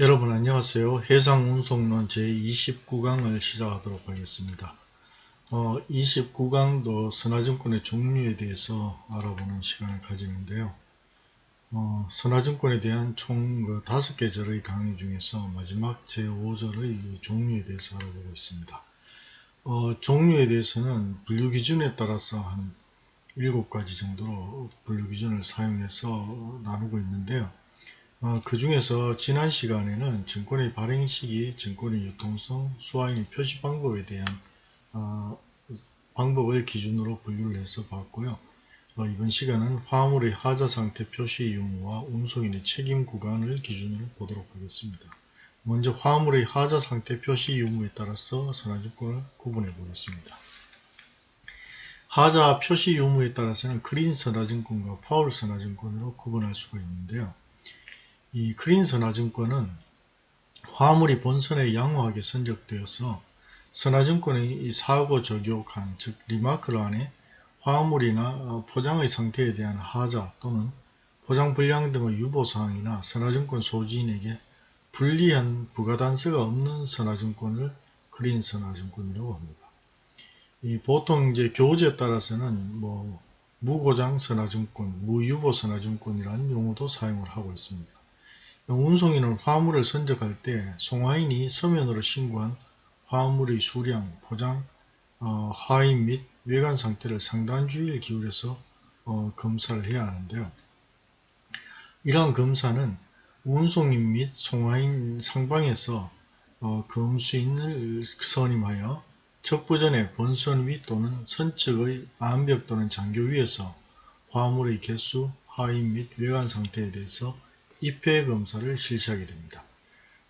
여러분 안녕하세요. 해상운송론 제29강을 시작하도록 하겠습니다. 어, 29강도 선화증권의 종류에 대해서 알아보는 시간을 가지는데요. 어, 선화증권에 대한 총 5개 그 절의 강의 중에서 마지막 제5절의 종류에 대해서 알아보고 있습니다. 어, 종류에 대해서는 분류 기준에 따라서 한 7가지 정도로 분류 기준을 사용해서 나누고 있는데요. 어, 그 중에서 지난 시간에는 증권의 발행 시기, 증권의 유통성, 수화인의 표시 방법에 대한 어, 방법을 기준으로 분류를 해서 봤고요. 어, 이번 시간은 화물의 하자 상태 표시 유무와 운송인의 책임 구간을 기준으로 보도록 하겠습니다. 먼저 화물의 하자 상태 표시 유무에 따라서 선화증권을 구분해 보겠습니다. 하자 표시 유무에 따라서는 크린 선화증권과 파울 선화증권으로 구분할 수가 있는데요. 이 clean 선화증권은 화물이 본선에 양호하게 선적되어서 선화증권의 사고 적요란 즉 remark란에 화물이나 어, 포장의 상태에 대한 하자 또는 포장 불량 등의 유보사항이나 선화증권 소지인에게 불리한 부가단서가 없는 선화증권을 clean 선화증권이라고 합니다. 이 보통 이제 교재에 따라서는 뭐 무고장 선화증권, 무유보 선화증권이라는 용어도 사용을 하고 있습니다. 운송인은 화물을 선적할 때 송화인이 서면으로 신고한 화물의 수량, 포장, 어, 하인 및 외관 상태를 상당한 주의를 기울여서 어, 검사를 해야 하는데요. 이러한 검사는 운송인 및 송화인 상방에서 어, 검수인을 선임하여 척부전에 본선 위 또는 선측의 암벽 또는 장교 위에서 화물의 개수, 하인 및 외관 상태에 대해서 입회 검사를 실시하게 됩니다.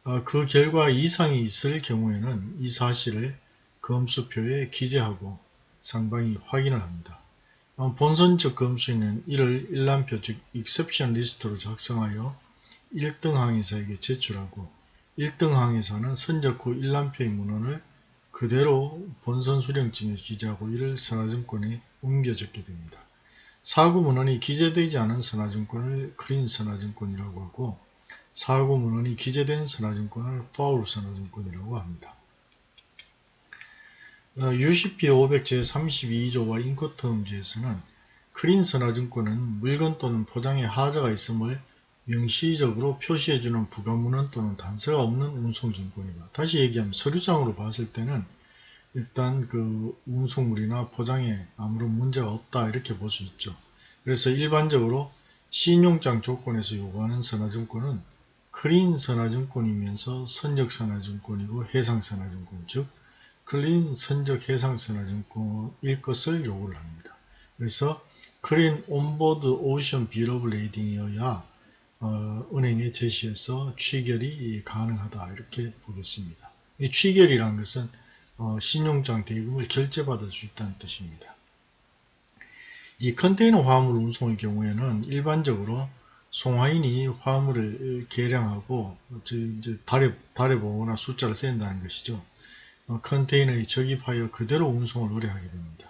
어, 그 결과 이상이 있을 경우에는 이 사실을 검수표에 기재하고 상방이 확인을 합니다. 어, 본선적 검수인은 이를 일람표 즉 exception 리스트로 작성하여 1등 항해사에게 제출하고 1등 항해사는 선적 후 일람표의 문헌을 그대로 본선 수령증에 기재하고 이를 선화증권에 옮겨 적게 됩니다. 사고문헌이 기재되지 않은 선화증권을 크린 선화증권이라고 하고 사고문헌이 기재된 선화증권을 파울 선화증권이라고 합니다. UCP 500 제32조와 인코텀즈에서는 크린 선화증권은 물건 또는 포장에 하자가 있음을 명시적으로 표시해주는 부가문헌 또는 단서가 없는 운송증권이다. 다시 얘기하면 서류상으로 봤을 때는 일단 그 운송물이나 포장에 아무런 문제가 없다 이렇게 볼 수 있죠. 그래서 일반적으로 신용장 조건에서 요구하는 선화증권은 clean 선화증권이면서 선적 선화증권이고 해상 선화증권 즉 clean 선적 해상 선화증권일 것을 요구를 합니다. 그래서 clean on board ocean bill of lading이어야 어, 은행에 제시해서 취결이 가능하다 이렇게 보겠습니다. 이 취결이란 것은 어, 신용장 대금을 결제받을 수 있다는 뜻입니다. 이 컨테이너 화물 운송의 경우에는 일반적으로 송화인이 화물을 계량하고 이제 달아, 달아 보거나 숫자를 센다는 것이죠. 어, 컨테이너에 적입하여 그대로 운송을 의뢰하게 됩니다.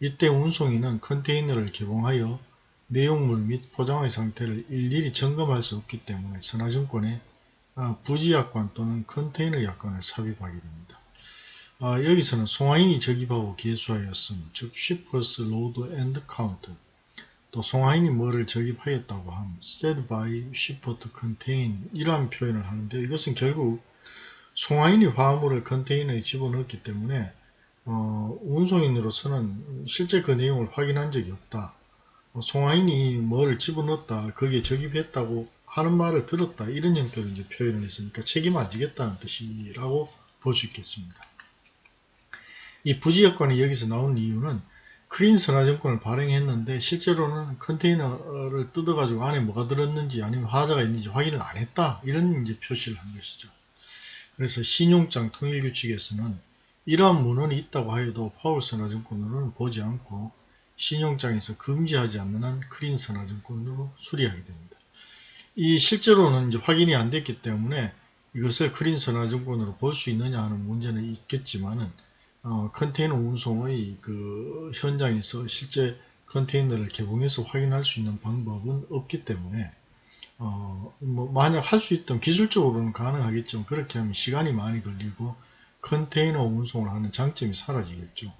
이때 운송인은 컨테이너를 개봉하여 내용물 및 포장의 상태를 일일이 점검할 수 없기 때문에 선화증권에 어, 부지약관 또는 컨테이너 약관을 삽입하게 됩니다. 아, 여기서는 송하인이 적입하고 개수하였음, 즉 shippers load and count. 또 송하인이 뭐를 적입하였다고 함, said by shipper to contain 이러한 표현을 하는데 이것은 결국 송하인이 화물을 컨테이너에 집어넣었기 때문에 어, 운송인으로서는 실제 그 내용을 확인한 적이 없다. 어, 송하인이 뭐를 집어넣었다, 거기에 적입했다고 하는 말을 들었다 이런 형태로 이제 표현을 했으니까 책임 안 지겠다는 뜻이라고 볼 수 있겠습니다. 이 부지역권이 여기서 나온 이유는 크린 선화증권을 발행했는데 실제로는 컨테이너를 뜯어가지고 안에 뭐가 들었는지 아니면 화자가 있는지 확인을 안 했다 이런 이제 표시를 한 것이죠. 그래서 신용장 통일규칙에서는 이러한 문헌이 있다고 하여도 파울 선화증권으로는 보지 않고 신용장에서 금지하지 않는 한 크린 선화증권으로 수리하게 됩니다. 이 실제로는 이제 확인이 안 됐기 때문에 이것을 크린 선화증권으로 볼 수 있느냐 하는 문제는 있겠지만은 어, 컨테이너 운송의 그 현장에서 실제 컨테이너를 개봉해서 확인할 수 있는 방법은 없기 때문에 어, 뭐 만약 할 수 있던 기술적으로는 가능하겠지만 그렇게 하면 시간이 많이 걸리고 컨테이너 운송을 하는 장점이 사라지겠죠.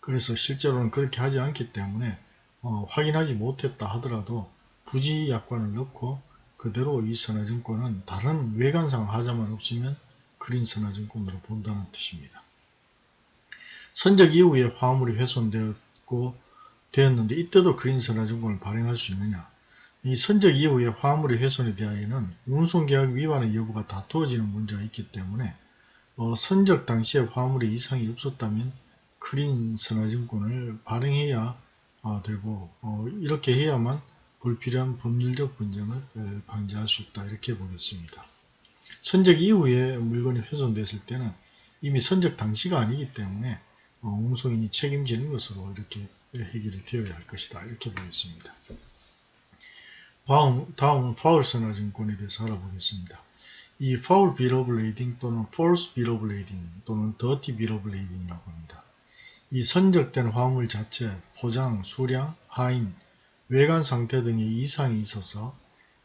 그래서 실제로는 그렇게 하지 않기 때문에 어, 확인하지 못했다 하더라도 부지 약관을 넣고 그대로 이 선화증권은 다른 외관상 하자만 없으면 그린 선화증권으로 본다는 뜻입니다. 선적 이후에 화물이 훼손되었고 되었는데 이때도 그린 선화증권을 발행할 수 있느냐 이 선적 이후에 화물이 훼손에 대하여는 운송계약 위반의 여부가 다투어지는 문제가 있기 때문에 어, 선적 당시에 화물에 이상이 없었다면 크린 선화증권을 발행해야 어, 되고 어, 이렇게 해야만 불필요한 법률적 분쟁을 방지할 수 있다 이렇게 보겠습니다. 선적 이후에 물건이 훼손됐을 때는 이미 선적 당시가 아니기 때문에 어, 운송인이 책임지는 것으로 이렇게 해결이 되어야 할 것이다 이렇게 보겠습니다. 다음, 다음은 foul 선화증권에 대해서 알아보겠습니다. 이 foul bill of lading 또는 false bill of lading 또는 dirty bill of lading이라고 합니다. 이 선적된 화물 자체, 포장, 수량, 하인, 외관 상태 등의 이상이 있어서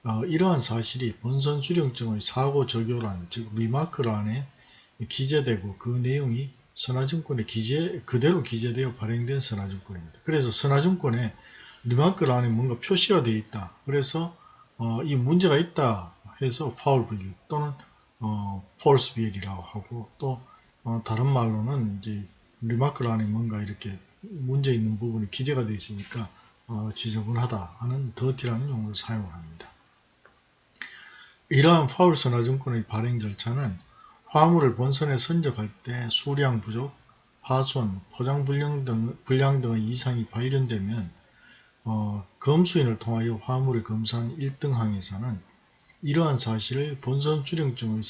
어, 이러한 사실이 본선 수령증의 사고 적요란 즉 remark란에 기재되고 그 내용이 선화증권에 기재 그대로 기재되어 발행된 선화증권입니다. 그래서 선화증권에 remark란에 뭔가 표시가 되어 있다. 그래서 어, 이 문제가 있다 해서 foul B/L 또는 어, false B/L이라고 하고 또 어, 다른 말로는 이제 remark란에 뭔가 이렇게 문제 있는 부분이 기재가 되어 있으니까 어, 지저분하다 하는 dirty라는 용어를 사용을 합니다. 이러한 foul 선화증권의 발행 절차는 화물을 본선에 선적할 때 수량 부족, 파손, 포장 불량, 등, 불량 등의 이상이 발견되면 어, 검수인을 통하여 화물을 검사한 1등항해사는 이러한 사실을 본선 수령증의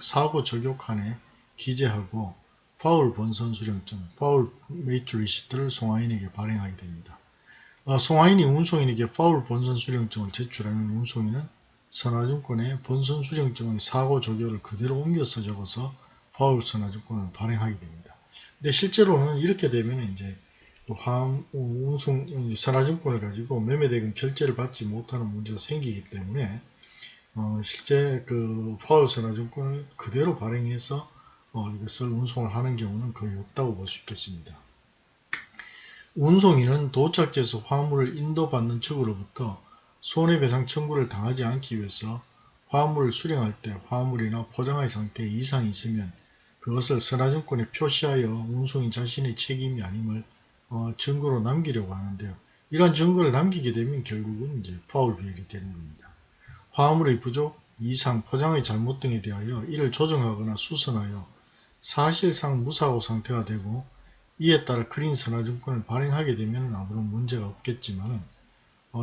사고 적요란에 기재하고 foul 본선 수령증, foul mate receipt를 송화인에게 발행하게 됩니다. 어, 송화인이 운송인에게 foul 본선 수령증을 제출하면 운송인은 선화증권에 본선 수령증의 사고 적용을 그대로 옮겨서 적어서 파울 선화증권을 발행하게 됩니다. 근데 실제로는 이렇게 되면 이제 화음, 운송, 선화증권을 가지고 매매대금 결제를 받지 못하는 문제가 생기기 때문에 어, 실제 그 파울 선화증권을 그대로 발행해서 어, 이것을 운송을 하는 경우는 거의 없다고 볼 수 있겠습니다. 운송인은 도착지에서 화물을 인도받는 측으로부터 손해배상 청구를 당하지 않기 위해서 화물을 수령할 때 화물이나 포장의 상태에 이상이 있으면 그것을 선화증권에 표시하여 운송인 자신의 책임이 아님을 어, 증거로 남기려고 하는데요. 이러한 증거를 남기게 되면 결국은 이제 파울 비율이 되는 겁니다. 화물의 부족, 이상, 포장의 잘못 등에 대하여 이를 조정하거나 수선하여 사실상 무사고 상태가 되고 이에 따라 크린 선화증권을 발행하게 되면 아무런 문제가 없겠지만 어,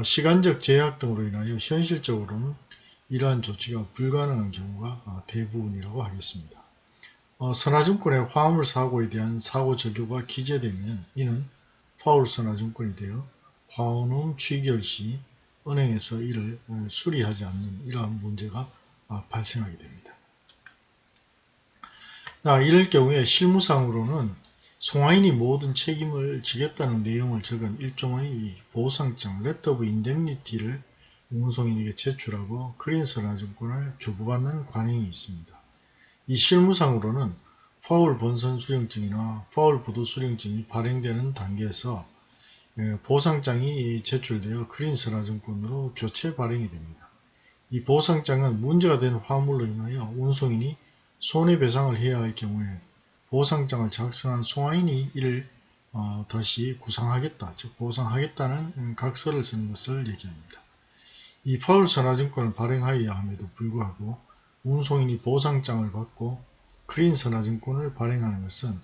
시간적 제약 등으로 인하여 현실적으로는 이러한 조치가 불가능한 경우가 어, 대부분이라고 하겠습니다. 어, 선화증권의 화물 사고에 대한 사고 적요가 기재되면 이는 foul 선화증권이 되어 화환어음 취결 시 은행에서 이를 어, 수리하지 않는 이러한 문제가 아, 발생하게 됩니다. 이럴 경우에 실무상으로는 송하인이 모든 책임을 지겠다는 내용을 적은 일종의 보상장 letter of indemnity를 운송인에게 제출하고 크린 선화증권을 교부받는 관행이 있습니다. 이 실무상으로는 파울 본선 수령증이나 파울 부도 수령증이 발행되는 단계에서 예, 보상장이 제출되어 크린선화증권으로 교체 발행이 됩니다. 이 보상장은 문제가 된 화물로 인하여 운송인이 손해배상을 해야 할 경우에 보상장을 작성한 송화인이 이를 어, 다시 구상하겠다, 즉 보상하겠다는 각서를 쓰는 것을 얘기합니다. 이 파울 선화증권을 발행하여야 함에도 불구하고 운송인이 보상장을 받고 크린 선화증권을 발행하는 것은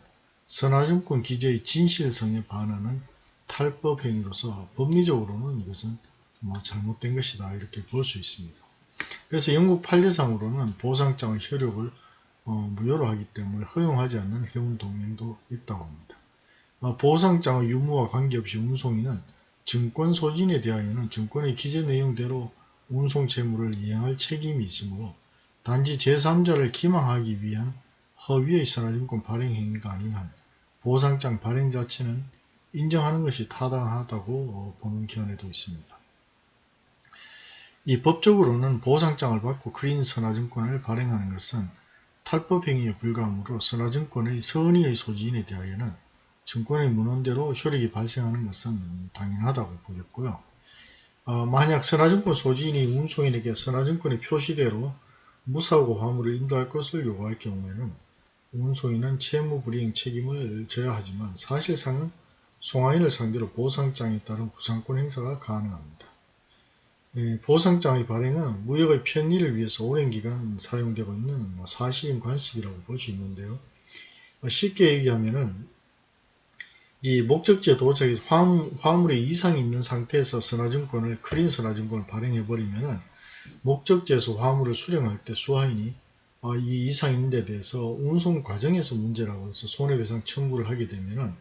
선화증권 기재의 진실성에 반하는 탈법 행위로서 법리적으로는 이것은 뭐 잘못된 것이다 이렇게 볼 수 있습니다. 그래서 영국 판례상으로는 보상장의 효력을 어, 무효로 하기 때문에 허용하지 않는 해운 동맹도 있다고 합니다. 어, 보상장의 유무와 관계없이 운송인은 증권 소진에 대하여는 증권의 기재 내용대로 운송 채무를 이행할 책임이 있으므로 단지 제3자를 기망하기 위한 허위의 선화증권 발행 행위가 아닌 한 보상장 발행 자체는 인정하는 것이 타당하다고 보는 견해도 있습니다. 이 법적으로는 보상장을 받고 크린 선화증권을 발행하는 것은 탈법행위에 불과하므로 선화증권의 선의의 소지인에 대하여는 증권의 문헌대로 효력이 발생하는 것은 당연하다고 보겠고요. 어, 만약 선화증권 소지인이 운송인에게 선화증권의 표시대로 무사고 화물을 인도할 것을 요구할 경우에는 운송인은 채무불이행 책임을 져야 하지만 사실상은 송화인을 상대로 보상장에 따른 구상권 행사가 가능합니다. 예, 보상장의 발행은 무역의 편리를 위해서 오랜 기간 사용되고 있는 뭐 사실인 관습이라고 볼 수 있는데요. 쉽게 얘기하면은 이 목적지에 도착해 화물, 화물에 이상이 있는 상태에서 선화증권을 크린 선화증권을 발행해버리면은 목적지에서 화물을 수령할 때 수화인이 어, 이 이상이 있는 데 대해서 운송 과정에서 문제라고 해서 손해배상 청구를 하게 되면은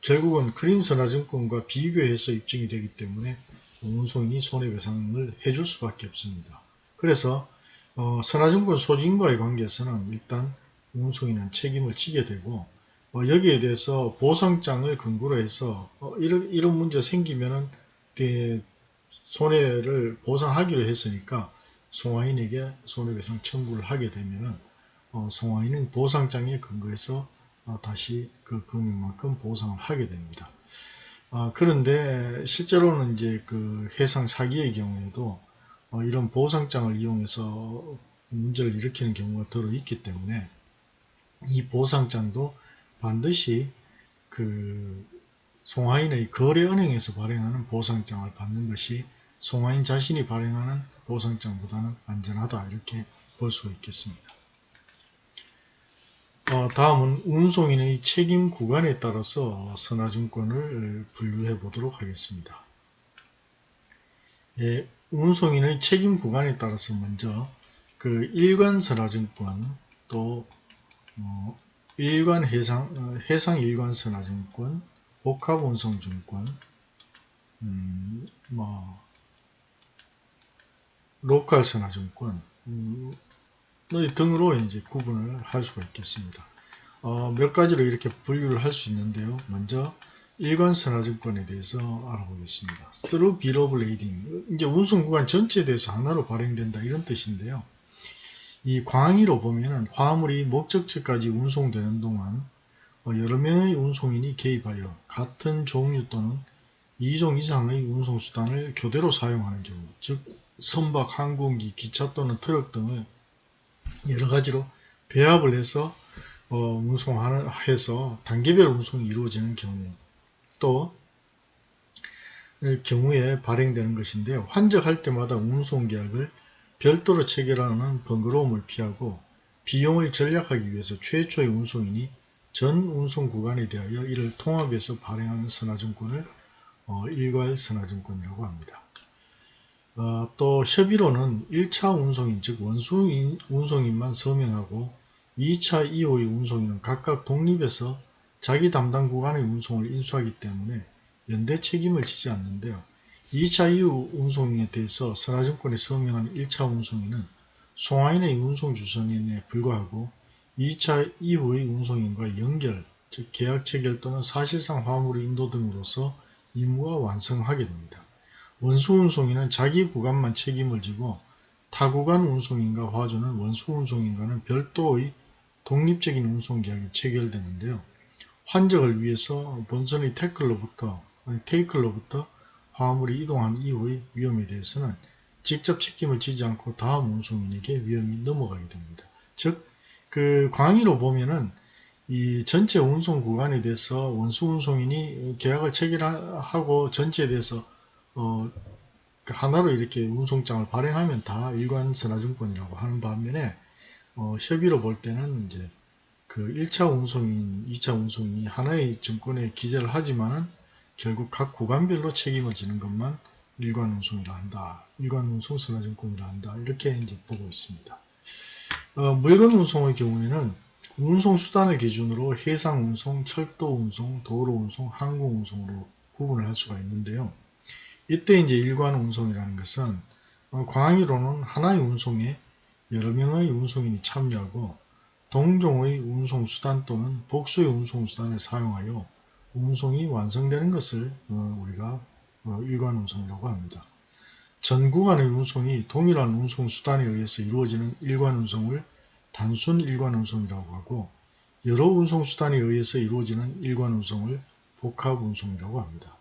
결국은 크린 선화증권과 비교해서 입증이 되기 때문에 운송인이 손해배상을 해줄 수밖에 없습니다. 그래서 어, 선화증권 소진과의 관계에서는 일단 운송인은 책임을 지게 되고 어, 여기에 대해서 보상장을 근거로 해서 어, 이런, 이런 문제 생기면은 그 손해를 보상하기로 했으니까 송화인에게 손해배상 청구를 하게 되면은 어, 송화인은 보상장에 근거해서 어, 다시 그 금액만큼 보상을 하게 됩니다. 어, 그런데 실제로는 이제 그 해상 사기의 경우에도 어, 이런 보상장을 이용해서 문제를 일으키는 경우가 들어 있기 때문에 이 보상장도 반드시 그 송화인의 거래은행에서 발행하는 보상장을 받는 것이 송화인 자신이 발행하는 보상장보다는 안전하다 이렇게 볼 수 있겠습니다. 어, 다음은 운송인의 책임 구간에 따라서 선화증권을 분류해 보도록 하겠습니다. 예, 운송인의 책임 구간에 따라서 먼저 그 일관 선화증권 또 어, 일관 해상, 어, 해상 일관 선화증권, 복합 운송증권, 음, 뭐, 로컬 선화증권, 음, 등으로 이제 구분을 할 수가 있겠습니다. 어, 몇 가지로 이렇게 분류를 할 수 있는데요. 먼저, 일관 선화증권에 대해서 알아보겠습니다. Through Bill of Lading. 이제 운송 구간 전체에 대해서 하나로 발행된다 이런 뜻인데요. 이 광의로 보면은 화물이 목적지까지 운송되는 동안 어, 여러 명의 운송인이 개입하여 같은 종류 또는 2종 이상의 운송수단을 교대로 사용하는 경우 즉 선박, 항공기, 기차 또는 트럭 등을 여러 가지로 배합을 해서 어, 운송하는 해서 단계별 운송이 이루어지는 경우 또 경우에 발행되는 것인데요. 환적할 때마다 운송계약을 별도로 체결하는 번거로움을 피하고 비용을 절약하기 위해서 최초의 운송인이 전 운송 구간에 대하여 이를 통합해서 발행하는 선화증권을 어, 일괄 선화증권이라고 합니다. 어, 또 협의로는 1차 운송인 즉 원수 운송인만 서명하고 2차 이후의 운송인은 각각 독립해서 자기 담당 구간의 운송을 인수하기 때문에 연대 책임을 지지 않는데요. 2차 이후 운송에 대해서 선화증권에 서명한 1차 운송인은 송화인의 운송주선인에 불과하고 2차 이후의 운송인과 연결, 즉 계약 체결 또는 사실상 화물의 인도 등으로서 임무가 완성하게 됩니다. 원수 운송인은 자기 구간만 책임을 지고 타구간 운송인과 화주는 원수 운송인과는 별도의 독립적인 운송계약이 체결되는데요. 환적을 위해서 본선의 태클로부터, 테이클로부터 화물이 이동한 이후의 위험에 대해서는 직접 책임을 지지 않고 다음 운송인에게 위험이 넘어가게 됩니다. 즉, 그 광의로 보면은 이 전체 운송 구간에 대해서 원수 운송인이 계약을 체결하고 전체에 대해서 어, 그 하나로 이렇게 운송장을 발행하면 다 일관 선화증권이라고 하는 반면에 어, 협의로 볼 때는 이제 그 1차 운송인, 2차 운송인이 하나의 증권에 기재를 하지만은 결국 각 구간별로 책임을 지는 것만 일관 운송이라 한다. 일관 운송 선화증권이라 한다. 이렇게 이제 보고 있습니다. 어, 물건 운송의 경우에는 운송 수단을 기준으로 해상 운송, 철도 운송, 도로 운송, 항공 운송으로 구분을 할 수가 있는데요. 이때 이제 일관 운송이라는 것은 어, 광의로는 하나의 운송에 여러 명의 운송인이 참여하고 동종의 운송수단 또는 복수의 운송수단을 사용하여 운송이 완성되는 것을 어, 우리가 어, 일관 운송이라고 합니다. 전 구간의 운송이 동일한 운송수단에 의해서 이루어지는 일관 운송을 단순 일관 운송이라고 하고 여러 운송수단에 의해서 이루어지는 일관 운송을 복합 운송이라고 합니다.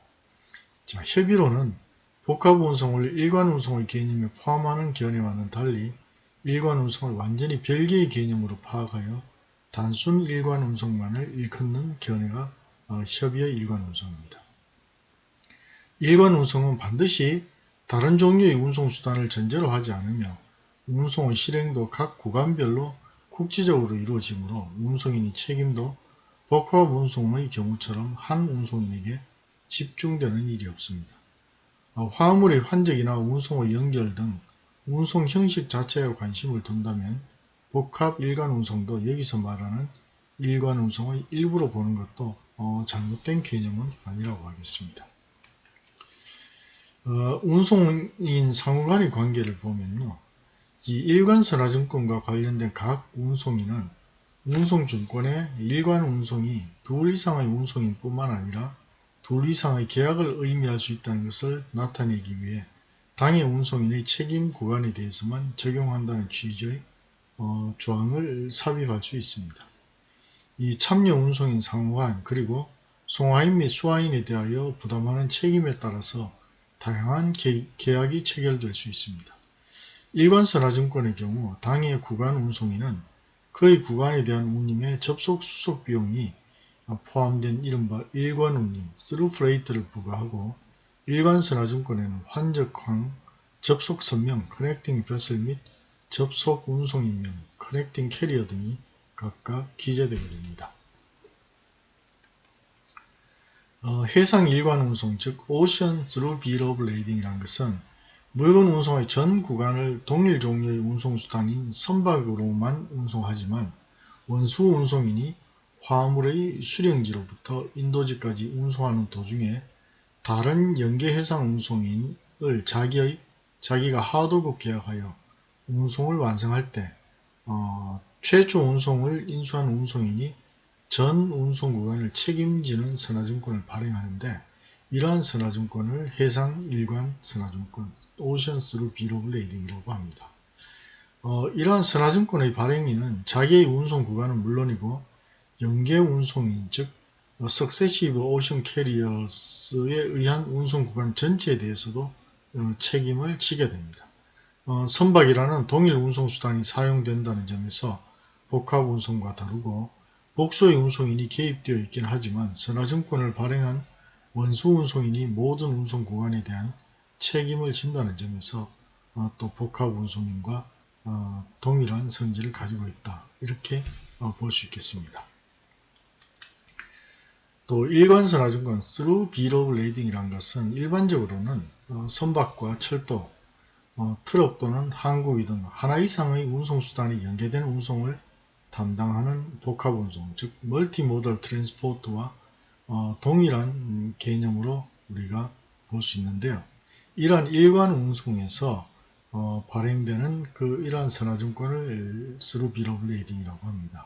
자, 협의로는 복합 운송을 일관 운송의 개념에 포함하는 견해와는 달리 일관 운송을 완전히 별개의 개념으로 파악하여 단순 일관 운송만을 일컫는 견해가 어, 협의의 일관 운송입니다. 일관 운송은 반드시 다른 종류의 운송수단을 전제로 하지 않으며 운송의 실행도 각 구간별로 국지적으로 이루어지므로 운송인의 책임도 복합 운송의 경우처럼 한 운송인에게 집중되는 일이 없습니다. 어, 화물의 환적이나 운송의 연결 등 운송 형식 자체에 관심을 둔다면 복합 일관 운송도 여기서 말하는 일관 운송의 일부로 보는 것도 어, 잘못된 개념은 아니라고 하겠습니다. 어, 운송인 상호간의 관계를 보면요. 이 일관선화증권과 관련된 각 운송인은 운송증권의 일관 운송이 둘 이상의 운송인 뿐만 아니라 둘 이상의 계약을 의미할 수 있다는 것을 나타내기 위해 당해 운송인의 책임 구간에 대해서만 적용한다는 취지의 어, 조항을 삽입할 수 있습니다. 이 참여 운송인 상호간 그리고 송화인 및 수화인에 대하여 부담하는 책임에 따라서 다양한 계약이 체결될 수 있습니다. 일관선화증권의 경우 당해 구간 운송인은 그의 구간에 대한 운임의 접속 수속 비용이 포함된 이른바 일관운임, through freight를 부과하고 일관선화증권에는 환적항, 접속선명, connecting vessel 및 접속 운송인명, connecting carrier 등이 각각 기재되게 됩니다. 어, 해상 일관 운송, 즉 ocean through bill of lading이라는 것은 물건 운송의 전 구간을 동일 종류의 운송수단인 선박으로만 운송하지만 원수 운송인이 화물의 수령지로부터 인도지까지 운송하는 도중에 다른 연계해상 운송인을 자기의 자기가 하도급 계약하여 운송을 완성할 때 어, 최초 운송을 인수한 운송인이 전 운송 구간을 책임지는 선화증권을 발행하는데 이러한 선화증권을 해상 일관 선화증권 ocean through bill of lading이라고 합니다. 어, 이러한 선화증권의 발행인은 자기의 운송 구간은 물론이고 연계 운송인 즉 successive ocean carriers에 의한 운송 구간 전체에 대해서도 어, 책임을 지게 됩니다. 어, 선박이라는 동일 운송수단이 사용된다는 점에서 복합 운송과 다르고 복소의 운송인이 개입되어 있긴 하지만 선화증권을 발행한 원수 운송인이 모든 운송 구간에 대한 책임을 진다는 점에서 어, 또 복합 운송인과 어, 동일한 성질을 가지고 있다. 이렇게 어, 볼수 있겠습니다. 또 일관선화증권 through bill of lading이란 것은 일반적으로는 어, 선박과 철도, 어, 트럭 또는 항공기 등 하나 이상의 운송수단이 연계된 운송을 담당하는 복합운송, 즉 multimodal transport와 어, 동일한 개념으로 우리가 볼 수 있는데요. 이러한 일관 운송에서 어, 발행되는 그 이러한 선화증권을 through bill of lading이라고 합니다.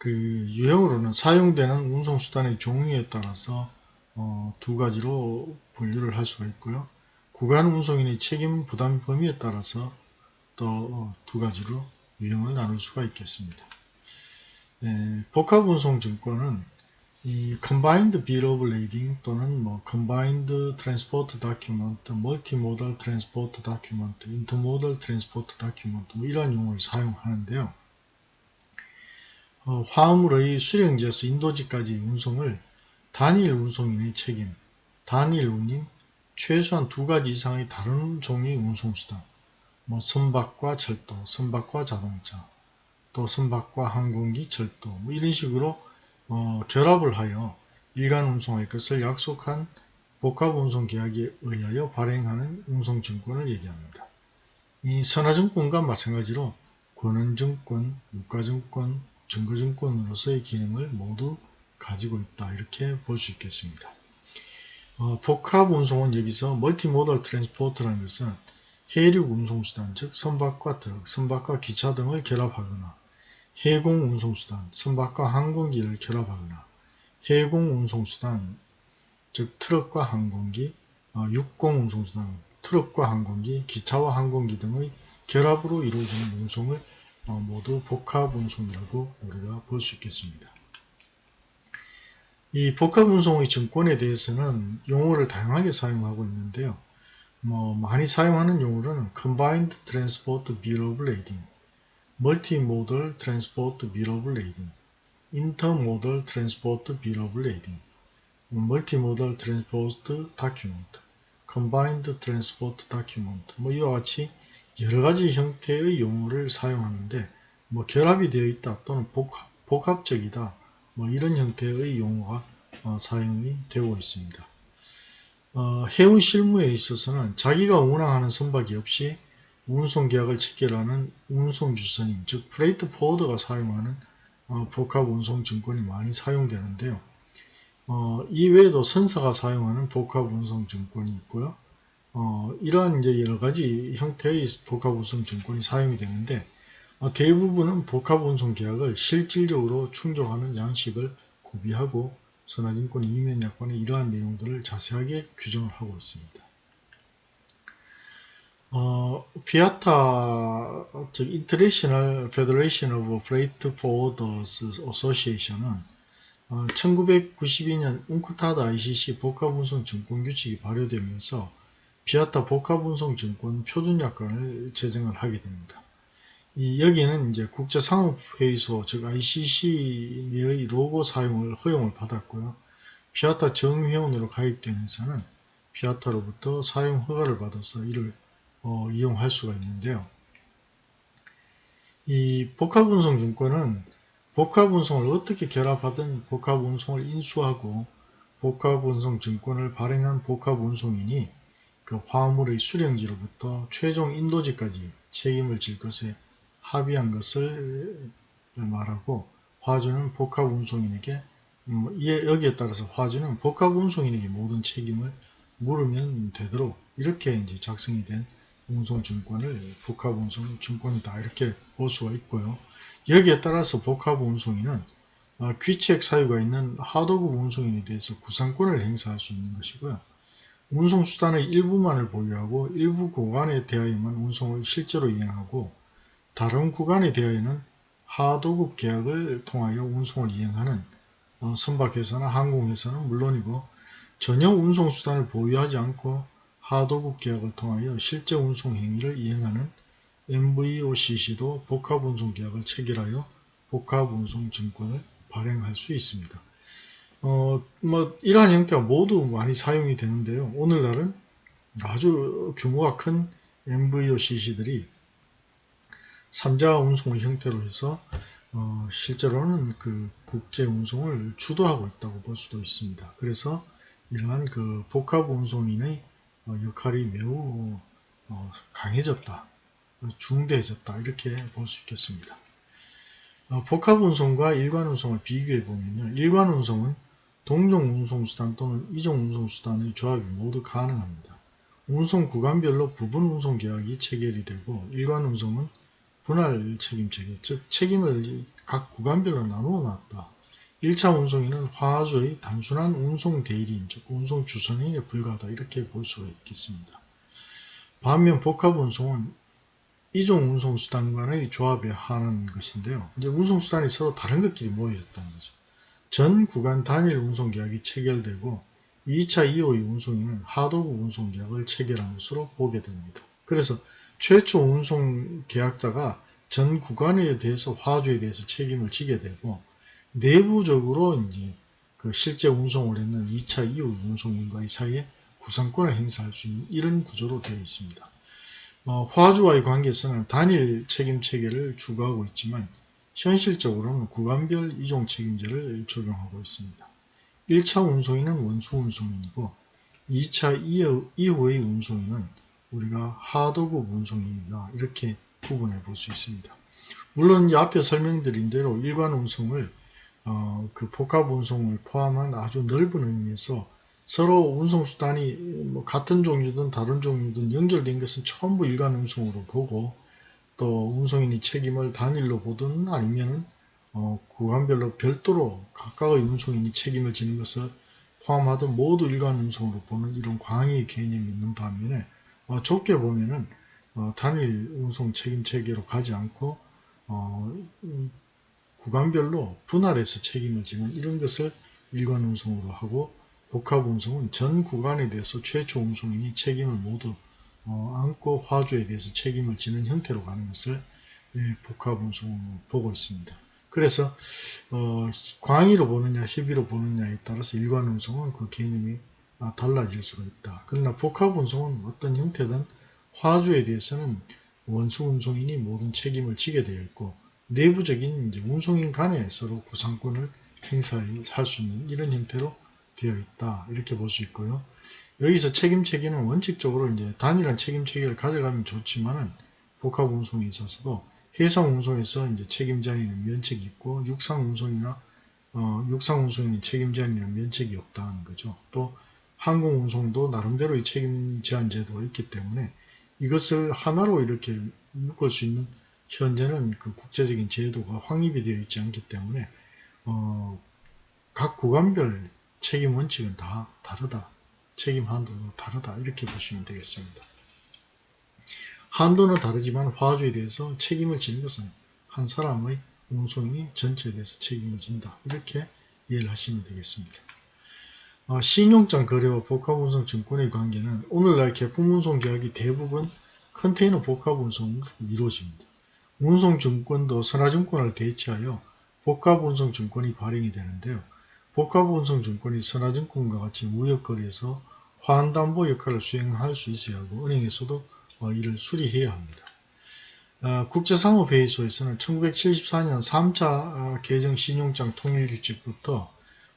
그 유형으로는 사용되는 운송수단의 종류에 따라서 어, 두 가지로 분류를 할 수가 있고요. 구간 운송인의 책임 부담 범위에 따라서 또 두 가지로 유형을 나눌 수가 있겠습니다. 네, 복합 운송 증권은 이 combined bill of lading 또는 뭐 combined transport document, multimodal transport document, intermodal transport document 뭐 이러한 용어를 사용하는데요. 어, 화물의 수령지에서 인도지까지 운송을 단일 운송인의 책임, 단일 운임, 최소한 두 가지 이상의 다른 종류의 운송수단, 뭐 선박과 철도, 선박과 자동차, 또 선박과 항공기, 철도 뭐 이런 식으로 어, 결합을 하여 일간 운송할 것을 약속한 복합운송 계약에 의하여 발행하는 운송증권을 얘기합니다. 이 선화증권과 마찬가지로 권한증권, 유가증권, 증거증권으로서의 기능을 모두 가지고 있다 이렇게 볼 수 있겠습니다. 어, 복합 운송은 여기서 multimodal transport라는 것은 해륙 운송수단 즉 선박과 트럭, 선박과 기차 등을 결합하거나 해공 운송수단, 선박과 항공기를 결합하거나 해공 운송수단, 즉 트럭과 항공기, 어, 육공 운송수단, 트럭과 항공기, 기차와 항공기 등의 결합으로 이루어지는 운송을 어, 모두 복합 운송이라고 우리가 볼 수 있겠습니다. 이 복합 운송의 증권에 대해서는 용어를 다양하게 사용하고 있는데요. 뭐 많이 사용하는 용어로는 Combined Transport Bill of Lading, Multimodal Transport Bill of Lading, Intermodal Transport Bill of Lading, Multimodal Transport Document, Combined Transport Document 뭐 이와 같이 여러 가지 형태의 용어를 사용하는데 뭐 결합이 되어 있다 또는 복합, 복합적이다 뭐 이런 형태의 용어가 어, 사용이 되고 있습니다. 어, 해운 실무에 있어서는 자기가 운항하는 선박이 없이 운송 계약을 체결하는 운송 주선인 즉 freight forwarder가 사용하는 어, 복합 운송 증권이 많이 사용되는데요. 어, 이외에도 선사가 사용하는 복합 운송 증권이 있고요. 어, 이러한 이제 여러 가지 형태의 복합 운송 증권이 사용이 되는데 어, 대부분은 복합 운송 계약을 실질적으로 충족하는 양식을 구비하고 선화증권 이면약관에 이러한 내용들을 자세하게 규정을 하고 있습니다. 어, 피아타, 즉 International Federation of Freight Forwarders Association은 어, 1992년 웅크타드 ICC 복합운송 증권 규칙이 발효되면서 비아타 복합운송증권 표준약관을 제정을 하게 됩니다. 이 여기에는 이제 국제상업회의소 즉 ICC의 로고 사용을 허용을 받았고요. 피아타 정회원으로 가입되면서는 피아타로부터 사용 허가를 받아서 이를 어, 이용할 수가 있는데요. 이 복합운송증권은 복합운송을 어떻게 결합하든 복합운송을 인수하고 복합운송증권을 발행한 복합운송인이 그 화물의 수령지로부터 최종 인도지까지 책임을 질 것에 합의한 것을 말하고 화주는 복합 운송인에게 음, 여기에 따라서 화주는 복합 운송인에게 모든 책임을 물으면 되도록 이렇게 이제 작성이 된 운송증권을 복합운송증권이다 이렇게 볼 수가 있고요. 여기에 따라서 복합운송인은 어, 귀책 사유가 있는 하도급 운송인에 대해서 구상권을 행사할 수 있는 것이고요. 운송수단의 일부만을 보유하고 일부 구간에 대하여만 운송을 실제로 이행하고 다른 구간에 대하여는 하도급 계약을 통하여 운송을 이행하는 어, 선박회사나 항공회사는 물론이고 전혀 운송수단을 보유하지 않고 하도급 계약을 통하여 실제 운송 행위를 이행하는 MVOCC도 복합운송계약을 체결하여 복합운송증권을 발행할 수 있습니다. 어, 뭐, 이러한 형태가 모두 많이 사용이 되는데요. 오늘날은 아주 규모가 큰 MVOCC들이 3자 운송의 형태로 해서 어, 실제로는 그 국제 운송을 주도하고 있다고 볼 수도 있습니다. 그래서 이러한 그 복합 운송인의 어, 역할이 매우 어, 강해졌다, 중대해졌다 이렇게 볼 수 있겠습니다. 어, 복합 운송과 일관 운송을 비교해 보면요, 일관 운송은 동종 운송수단 또는 이종 운송수단의 조합이 모두 가능합니다. 운송 구간별로 부분 운송 계약이 체결이 되고 일관 운송은 분할 책임 체계, 즉 책임을 각 구간별로 나누어 놨다. 1차 운송인은 화주의 단순한 운송 대리인, 즉 운송 주선인에 불과하다 이렇게 볼 수가 있겠습니다. 반면 복합 운송은 이종 운송수단 간의 조합에 하는 것인데요. 이제 운송수단이 서로 다른 것끼리 모여졌다는 거죠. 전 구간 단일 운송계약이 체결되고 2차 이후의 운송인은 하도급 운송계약을 체결한 것으로 보게 됩니다. 그래서 최초 운송계약자가 전 구간에 대해서 화주에 대해서 책임을 지게 되고 내부적으로 이제 그 실제 운송을 했는 2차 이후 운송인과의 사이에 구상권을 행사할 수 있는 이런 구조로 되어 있습니다. 어, 화주와의 관계에서는 단일 책임 체계를 추구하고 있지만 현실적으로는 구간별 이종 책임제를 적용하고 있습니다. 1차 운송인은 원수 운송인이고 2차 이후의 운송인은 우리가 하도급 운송인이다. 이렇게 구분해 볼 수 있습니다. 물론 이 앞에 설명드린 대로 일반 운송을 어, 그 복합 운송을 포함한 아주 넓은 의미에서 서로 운송수단이 뭐 같은 종류든 다른 종류든 연결된 것은 전부 일간 운송으로 보고 또 운송인이 책임을 단일로 보든 아니면 어, 구간별로 별도로 각각의 운송인이 책임을 지는 것을 포함하든 모두 일간 운송으로 보는 이런 광의 개념이 있는 반면에 어, 좁게 보면은 어, 단일 운송 책임 체계로 가지 않고 어, 음, 구간별로 분할해서 책임을 지는 이런 것을 일관 운송으로 하고 복합 운송은 전 구간에 대해서 최초 운송인이 책임을 모두 어, 안고 화주에 대해서 책임을 지는 형태로 가는 것을 예, 복합 운송으로 보고 있습니다. 그래서 어, 광의로 보느냐 시비로 보느냐에 따라서 일관 운송은 그 개념이 아, 달라질 수가 있다. 그러나 복합 운송은 어떤 형태든 화주에 대해서는 원수 운송인이 모든 책임을 지게 되어 있고 내부적인 이제 운송인 간에 서로 구상권을 행사할 수 있는 이런 형태로 되어 있다. 이렇게 볼 수 있고요. 여기서 책임 체계는 원칙적으로 이제 단일한 책임 체계를 가져가면 좋지만은 복합 운송에 있어서도 해상 운송에서 이제 책임자에는 면책이 있고 육상 운송이나 어, 육상 운송인 책임 제한에는 면책이 없다는 거죠. 또 항공 운송도 나름대로의 책임 제한 제도가 있기 때문에 이것을 하나로 이렇게 묶을 수 있는 현재는 그 국제적인 제도가 확립이 되어 있지 않기 때문에 어, 각 구간별 책임 원칙은 다 다르다. 책임 한도도 다르다. 이렇게 보시면 되겠습니다. 한도는 다르지만 화주에 대해서 책임을 지는 것은 한 사람의 운송인이 전체에 대해서 책임을 진다. 이렇게 이해를 하시면 되겠습니다. 어, 신용장 거래와 복합운송 증권의 관계는 오늘날 개품운송 계약이 대부분 컨테이너 복합운송으로 이루어집니다. 운송증권도 선화증권을 대체하여 복합운송증권이 발행이 되는데요. 복합운송증권이 선화증권과 같이 무역거래에서 환담보 역할을 수행할 수 있어야 하고 은행에서도 어, 이를 수리해야 합니다. 어, 국제상업회의소에서는 1974년 3차 어, 개정 신용장 통일규칙부터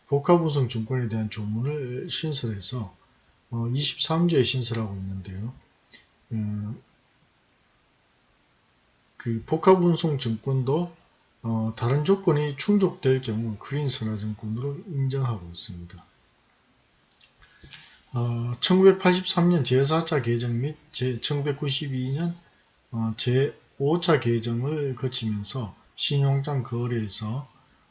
복합운송증권에 대한 조문을 신설해서 23조에 신설하고 있는데요. 그 복합운송증권도 다른 조건이 충족될 경우 그린 선화증권으로 인정하고 있습니다. 어, 1983년 제4차 개정 및 제, 1992년 어, 제5차 개정을 거치면서 신용장 거래에서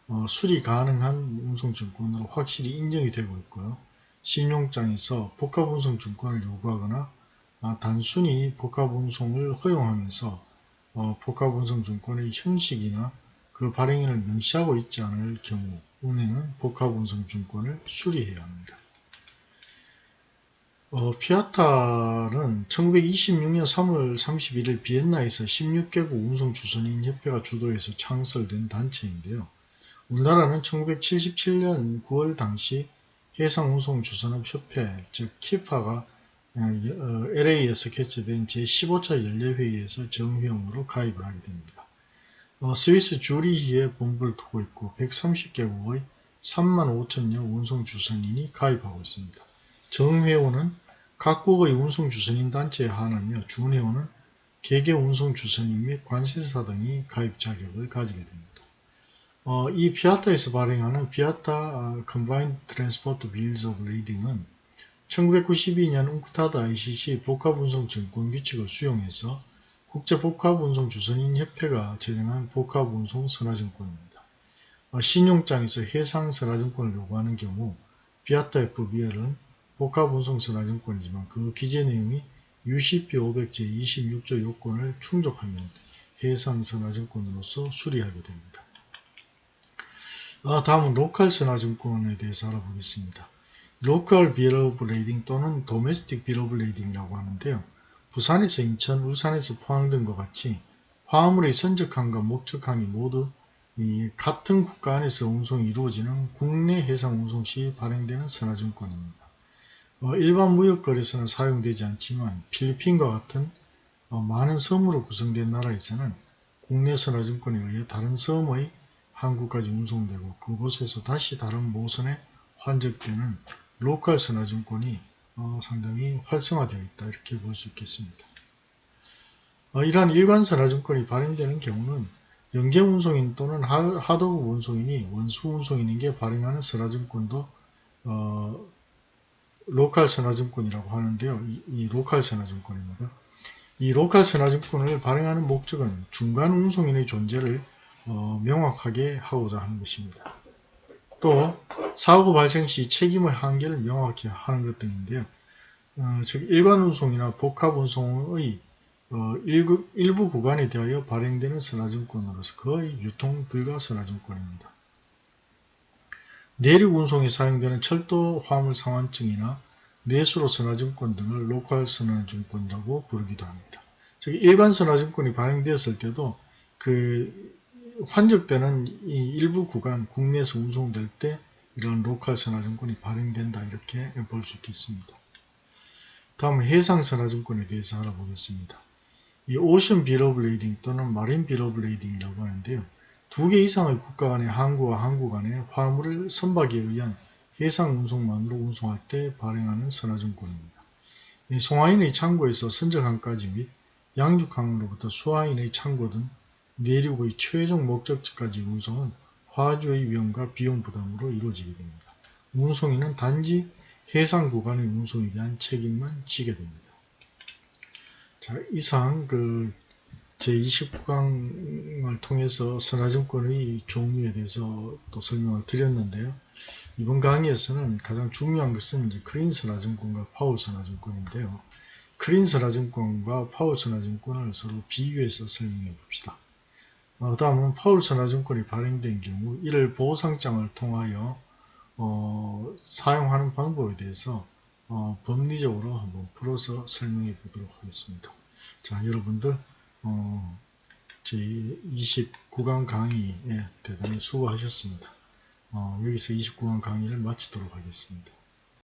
어, 수리 가능한 운송증권으로 확실히 인정이 되고 있고요. 신용장에서 복합운송증권을 요구하거나 아, 단순히 복합운송을 허용하면서 어, 복합운송증권의 형식이나 그 발행인을 명시하고 있지 않을 경우 은행은 복합운송증권을 수리해야 합니다. 어, 피아타는 1926년 3월 31일 비엔나에서 16개국 운송주선인 협회가 주도해서 창설된 단체인데요. 우리나라는 1977년 9월 당시 해상운송주선업협회 즉 키파가 LA에서 어, 개최된 제15차 연례회의에서 정회원으로 가입을 하게 됩니다. 어, 스위스 주리히에 본부를 두고 있고 130개국의 3만 5천여 운송주선인이 가입하고 있습니다. 정회원은 각국의 운송주선인 단체에 한하며 준회원은 개개 운송주선인 및 관세사 등이 가입 자격을 가지게 됩니다. 어, 이 피아타에서 발행하는 피아타 Combined Transport Bills of Lading은 1992년 웅크타드 ICC 복합운송증권 규칙을 수용해서 국제복합운송 주선인 협회가 제정한 복합운송 선화증권입니다. 어, 신용장에서 해상 선화증권을 요구하는 경우 FIATA FBL은 복합운송 선화증권이지만 그 기재 내용이 UCP 500 제26조 요건을 충족하면 해상 선화증권으로서 수리하게 됩니다. 아, 다음은 로컬 선화증권에 대해서 알아보겠습니다. local bill of lading 또는 domestic bill of lading이라고 하는데요. 부산에서 인천, 울산에서 포항 등과 같이 화물의 선적항과 목적항이 모두 같은 국가 안에서 운송이 이루어지는 국내 해상 운송 시 발행되는 선화증권입니다. 어, 일반 무역거래에서는 사용되지 않지만 필리핀과 같은 어, 많은 섬으로 구성된 나라에서는 국내 선화증권에 의해 다른 섬의 한국까지 운송되고 그곳에서 다시 다른 모선에 환적되는 로컬 선화증권이 어, 상당히 활성화되어 있다 이렇게 볼 수 있겠습니다. 어, 이러한 일반 선화증권이 발행되는 경우는 연계운송인 또는 하도급 운송인이 원수운송인에게 발행하는 선화증권도 어, 로컬 선화증권이라고 하는데요. 이, 이 로컬 선화증권입니다. 이 로컬 선화증권을 발행하는 목적은 중간 운송인의 존재를 어, 명확하게 하고자 하는 것입니다. 또 사고 발생 시 책임의 한계를 명확히 하는 것 등인데요. 어, 즉 일반 운송이나 복합 운송의 어, 일부, 일부 구간에 대하여 발행되는 선화증권으로서 거의 유통 불가 선화증권입니다. 내륙 운송에 사용되는 철도 화물 상환증이나 내수로 선화증권 등을 로컬 선화증권이라고 부르기도 합니다. 즉 일반 선화증권이 발행되었을 때도 그 환적되는 이 일부 구간 국내에서 운송될 때 이런 로컬 선화증권이 발행된다 이렇게 볼 수 있겠습니다. 다음 해상 선화증권에 대해서 알아보겠습니다. 이 ocean bill of lading 또는 marine bill of lading이라고 하는데요. 두 개 이상의 국가 간의 항구와 항구 간의 화물을 선박에 의한 해상 운송만으로 운송할 때 발행하는 선화증권입니다. 이 송하인의 창고에서 선적항까지 및 양육항으로부터 수하인의 창고 등 내륙의 최종 목적지까지 운송은 화주의 위험과 비용 부담으로 이루어지게 됩니다. 운송인은 단지 해상 구간의 운송에 대한 책임만 지게 됩니다. 자, 이상 그 제29강을 통해서 선화증권의 종류에 대해서 또 설명을 드렸는데요. 이번 강의에서는 가장 중요한 것은 이제 크린 선화증권과 파울 선화증권인데요. 크린 선화증권과 파울 선화증권을 서로 비교해서 설명해 봅시다. 어, 다음은 파울 선화증권이 발행된 경우 이를 보상장을 통하여 어, 사용하는 방법에 대해서 어, 법리적으로 한번 풀어서 설명해 보도록 하겠습니다. 자, 여러분들 어, 제 29강 강의에 대단히 수고하셨습니다. 어, 여기서 29강 강의를 마치도록 하겠습니다.